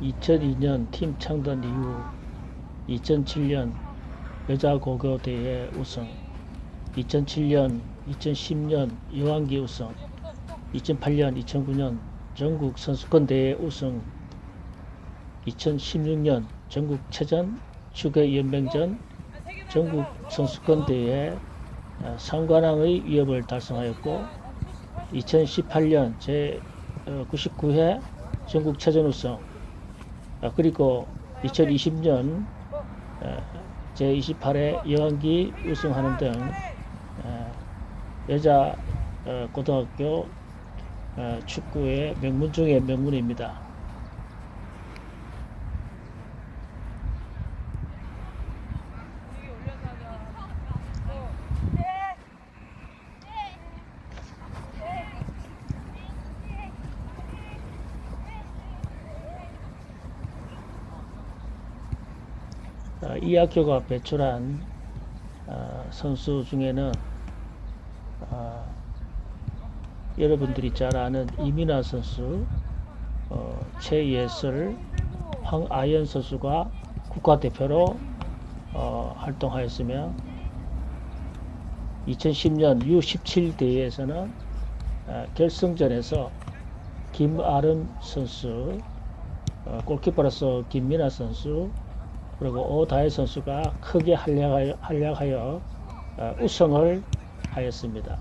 2002년 팀 창단 이후 2007년 여자 고교 대회 우승, 2007년, 2010년 여왕기 우승, 2008년, 2009년 전국 선수권 대회 우승, 2016년 전국 체전 축구 연맹전 전국 선수권 대회 어, 상관왕의 위협을 달성하였고 2018년 제 99회 전국 체전 우승 아, 그리고 2020년 제 28회 여왕기 우승하는 등 어, 여자 어, 고등학교 어, 축구의 명문 중의 명문입니다. 어, 이 학교가 배출한 어, 선수 중에는 어, 여러분들이 잘 아는 이민아 선수, 어, 최예슬, 황아연 선수가 국가대표로 어, 활동하였으며 2010년 U17 대회에서는 어, 결승전에서 김아름 선수, 어, 골키퍼로서 김민아 선수, 그리고 오다혜 선수가 크게 활약하여, 활약하여 어, 우승을 하였습니다.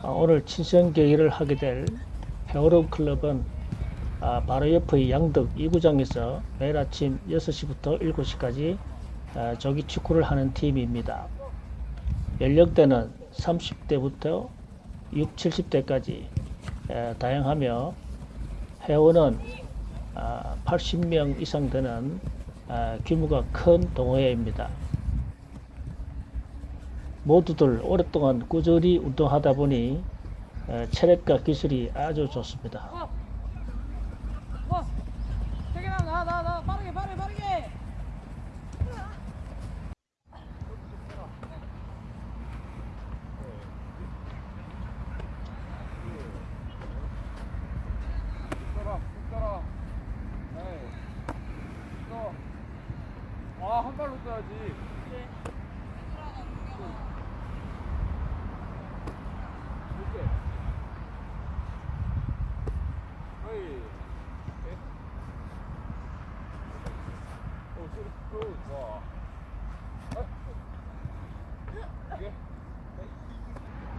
아, 오늘 친선 경기를 하게 될 헤어룸 클럽은 아, 바로 옆의 양덕 2구장에서 매일 아침 6시부터 7시까지 아, 조기 축구를 하는 팀입니다. 연령대는 30대부터 6, 70대까지 에, 다양하며 회원은 아, 80명 이상 되는 아, 규모가 큰 동호회입니다. 모두들 오랫동안 꾸준히 운동하다 보니 에, 체력과 기술이 아주 좋습니다. 어! 태균아 나 나 나 빠르게 빠르게 빠르게 따라, 따라. 에이. 또. 아, 한 발로 떠야지. 이렇게. 어이. 에. 오, 소리, 오, 좋아. 아. 이게?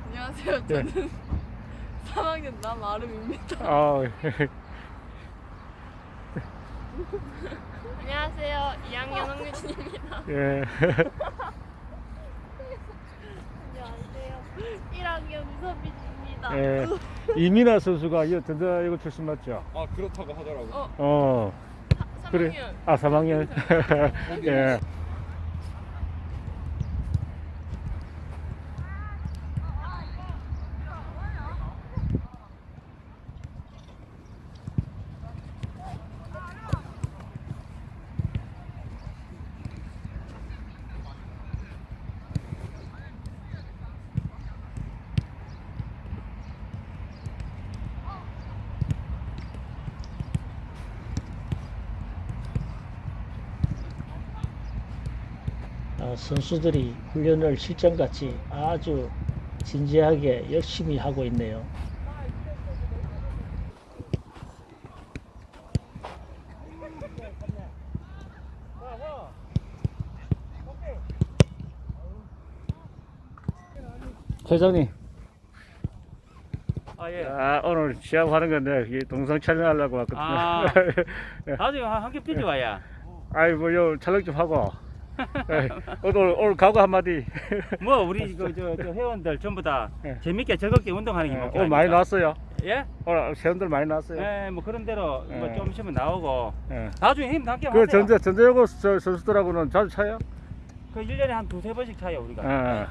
안녕하세요. 네. 저는 3학년 남아름입니다. 아, 안녕하세요. 2학년 홍유진입니다. 예. 안녕하세요. 1학년 우서빈입니다. 예. 이민아 선수가 이 전자 이거 출신 맞죠? 아, 그렇다고 하더라고. 어, 어. 3학년. 그래. 아, 3학년. 예. 어, 선수들이 훈련을 실전같이 아주 진지하게 열심히 하고 있네요. 회장님, 아 예. 아, 오늘 시합하는 건데 이 동상 촬영하려고 왔거든요. 아. 나중에 한- 함께 뛰지 와야. 아이 뭐요 촬영 좀 하고. 예, 오늘 오늘 각오 한마디. 뭐 우리 그 저 저 회원들 전부 다 예. 재밌게 즐겁게 운동하는 게 예, 목표 오늘 많이 아닙니까? 나왔어요. 예? 오늘 회원들 많이 나왔어요. 예, 뭐 그런 대로 뭐 예. 좀 있으면 나오고 예. 나중에 힘 함께 그 하세요. 전자 전자여고 저 선수들하고는 자주 차요? 그 1년에 한 두세 번씩 차요, 우리가. 예.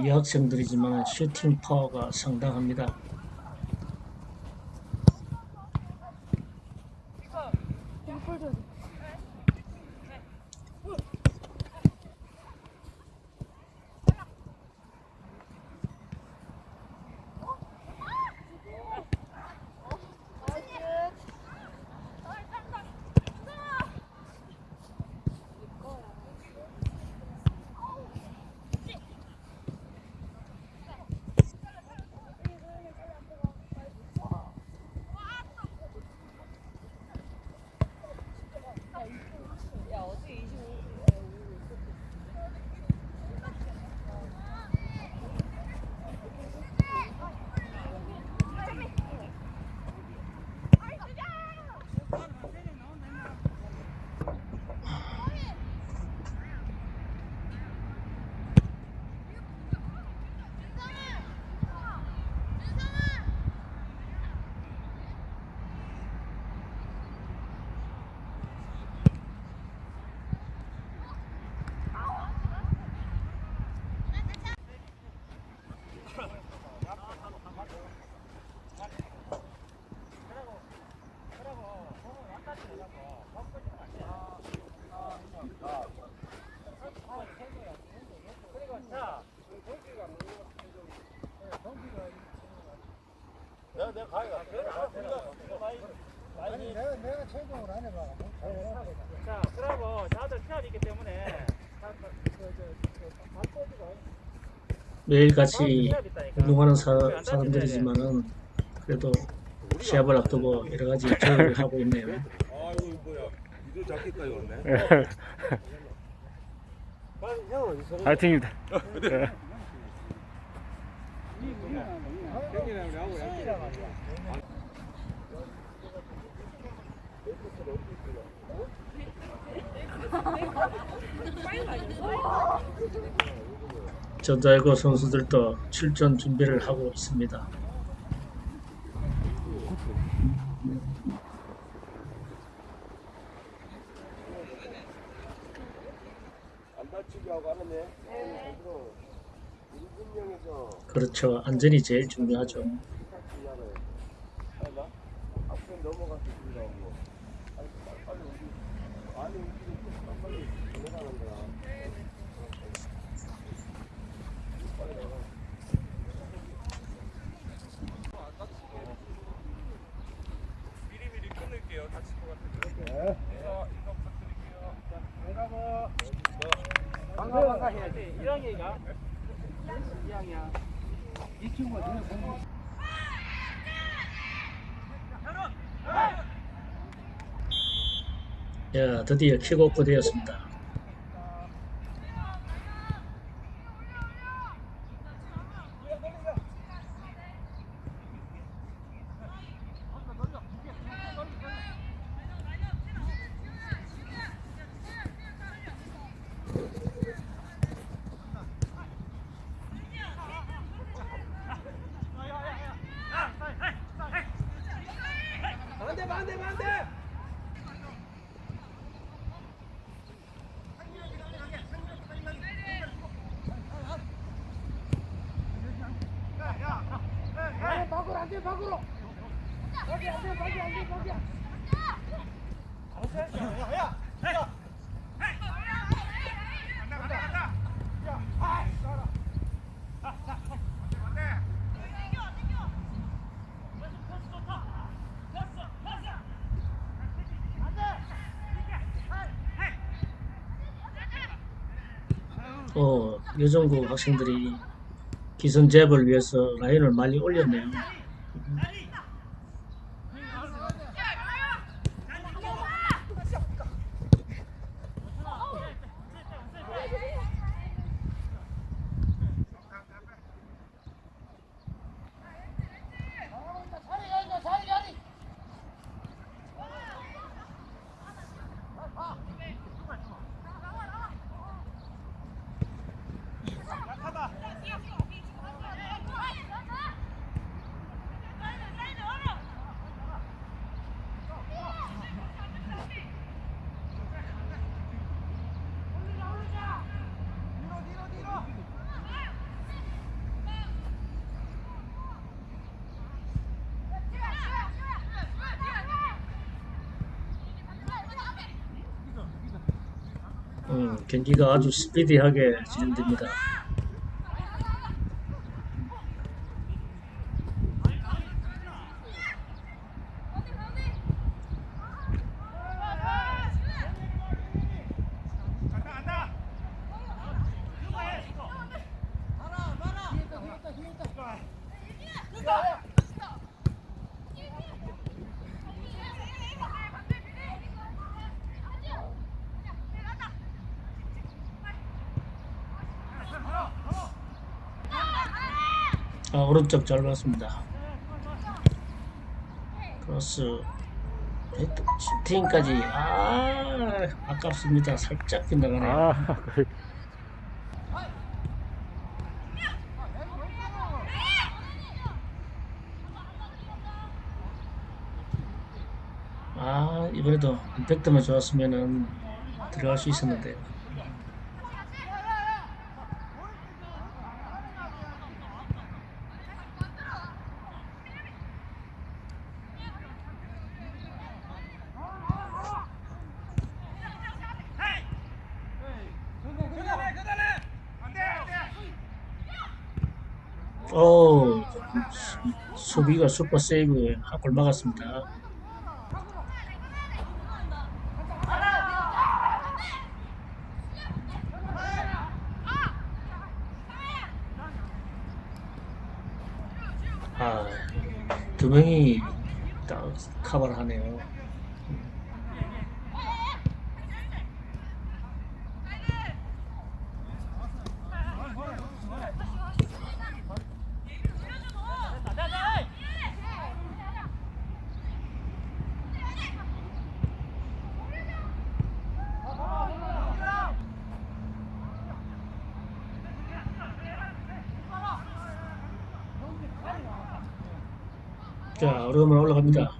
이 학생들이지만 슈팅 파워가 상당합니다. 자, 그러고 다들 시합이기 때문에 매일같이 있다니까. 운동하는 사, 사람들이지만은 그래도 시합을 앞두고 여러 가지 조율을 하고 있네요. 아 파이팅입니다. 전자야구 선수들도 출전 준비를 하고 있습니다. 그렇죠. 안전이 제일 중요하죠. 시작을 하나 앞에 넘어가서 들어가고 빨리 빨리 빨리 우리 안에 움직이고 빨리 들어가는 거야 빨리 나가 미리미리 끊을게요 다칠 것 같은데 인사 인사 부탁드릴게요 내가 뭐 반가 반가 해야지. 1학년이가 2학년. 이 친구가 눈에 공부. 야, 드디어 킥오프 되었습니다. 어, 여정고 학생들이 기선 제압을 위해서 라인을 많이 올렸네요. 경기가 아주 스피디하게 진행됩니다. 아, 오른쪽 잘 봤습니다. 크로스 슈팅까지 아 아깝습니다. 살짝 빗나가네요. 아, 거의. 아 이번에도 임팩트만 좋았으면은 들어갈 수 있었는데 수비가 슈퍼 세이브 한골 막았습니다. 아, 두 명이 딱 커버를 하네요. 자, 어려움을 올라갑니다.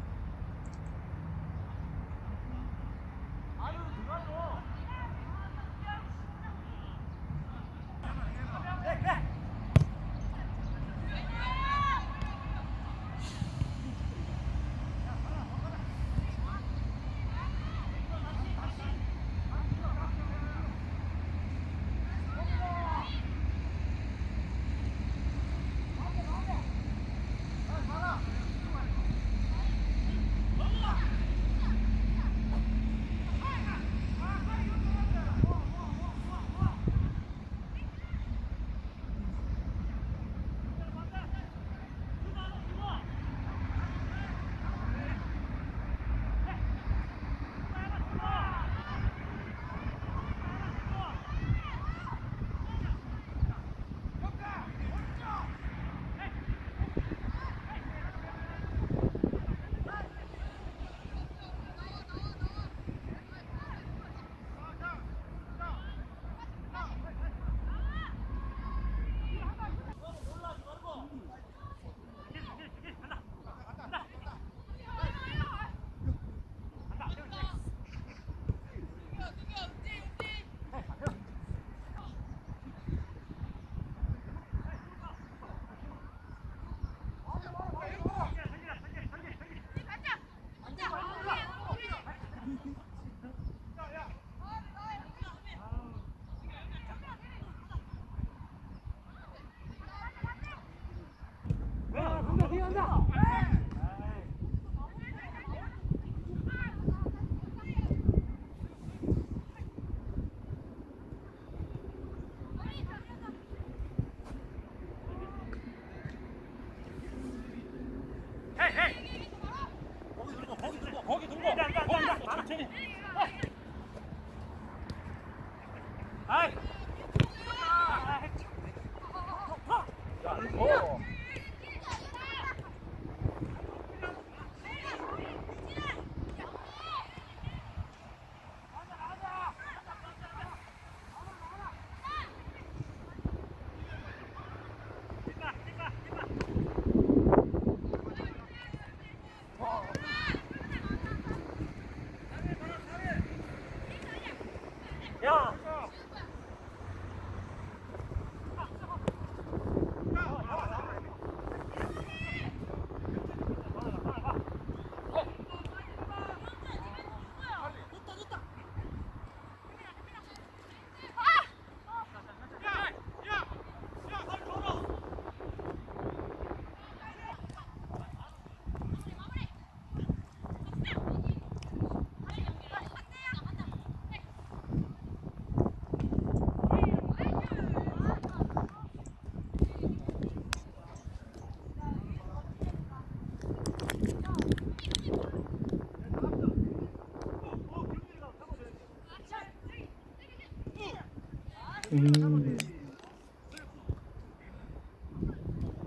음.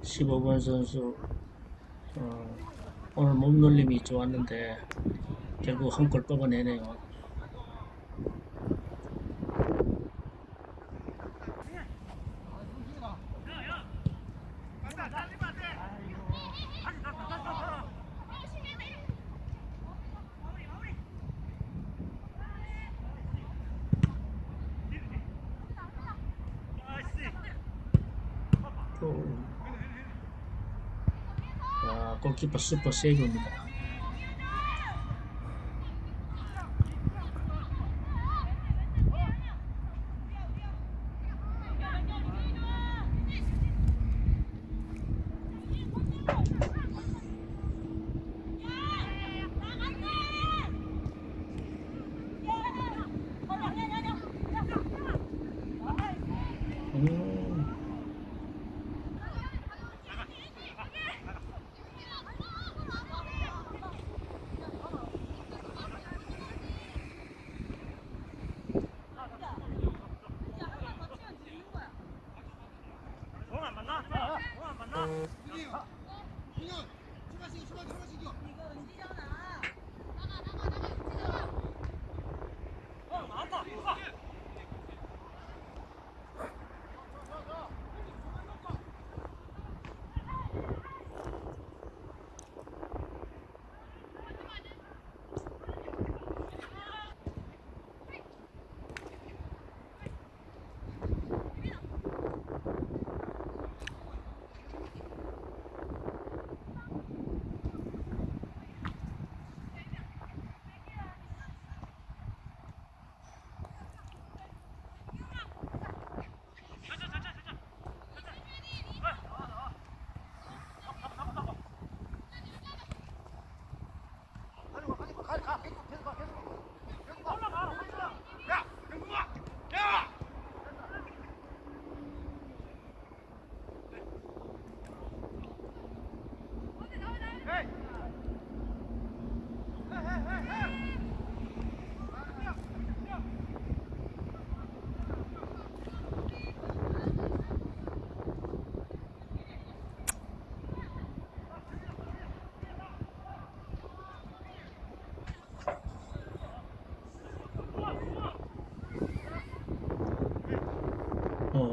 15번 선수 어, 오늘 몸놀림이 좋았는데 결국 한 골 뽑아내네요. 야, 골키퍼 슈퍼 세이브입니다. 음. 啊！兄弟，兄弟，出发行，出发行，出发行，兄弟。你啊！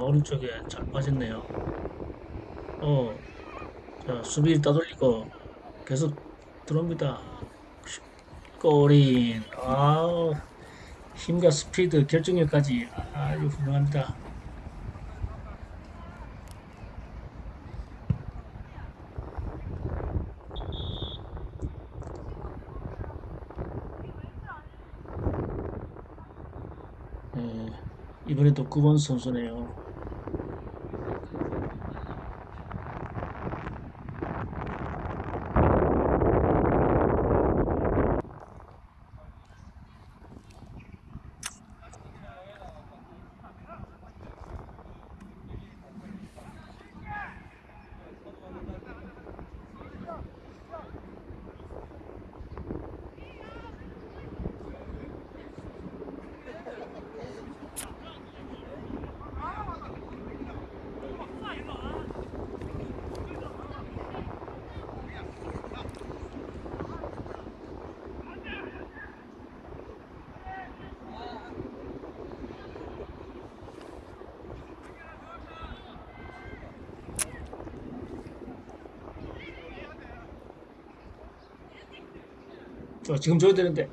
오른쪽에 잘 빠졌네요. 어, 자, 수비 따돌리고 계속 들어옵니다. 슛, 골인. 아우, 힘과 스피드, 결정력까지 아주 훌륭합니다. 예, 이번에도 9번 선수네요. 저 지금 줘야 되는데.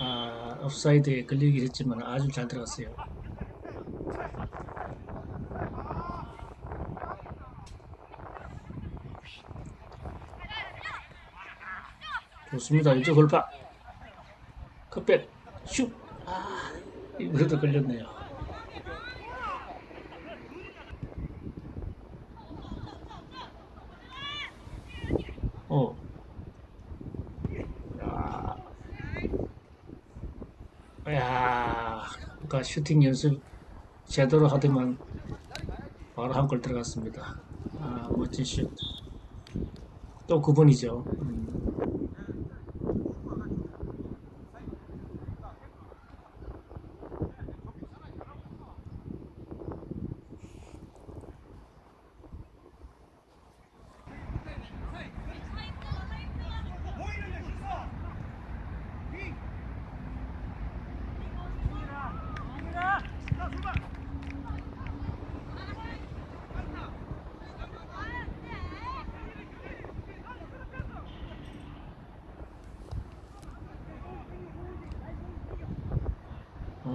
아, 옵사이드에 걸리긴 했지만 아주 잘 들어갔어요. 좋습니다. 이쪽 골파. 컵백. 슛. 아, 이번에도 걸렸네요. 어. 야, 야, 아까 슈팅 연습 제대로 하더만 바로 한 골 들어갔습니다. 아, 멋진 슛. 또 9번이죠. 음.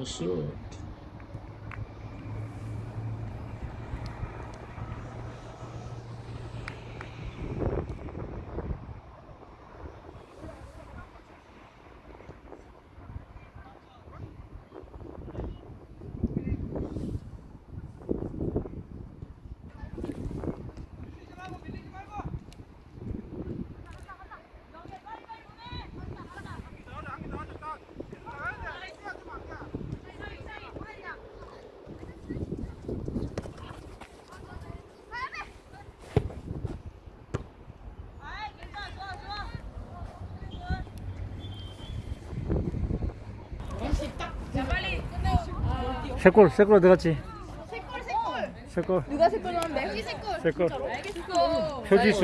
슛. 세 골, 세골 들어갔지? 세 골. 누가 색깔 나왔는데? 세 골. 표지수.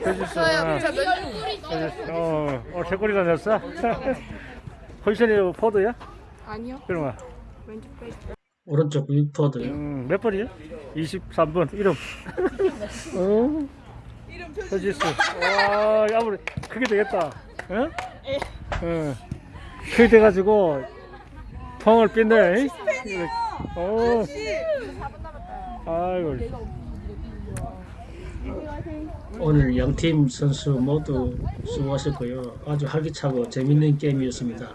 표지수. 아, 표지수. 어, 어, 세 골이나 넣었어? 포지션이 포드야? 아니요. 그러면. 오른쪽 윗포드. 음, 몇 번이요? 23번. 이름. 어? 표지수. 와, 아무리 크게 되겠다. 응? 응. 크게 돼가지고 펑을 뺐네. 어. 아이고. 오늘 양팀 선수 모두 수고하셨고요. 아주 활기차고 재밌는 게임이었습니다.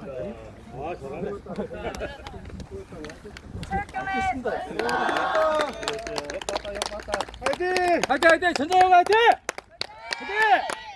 화이팅! 화이팅! 전자영 화이팅! 화이팅!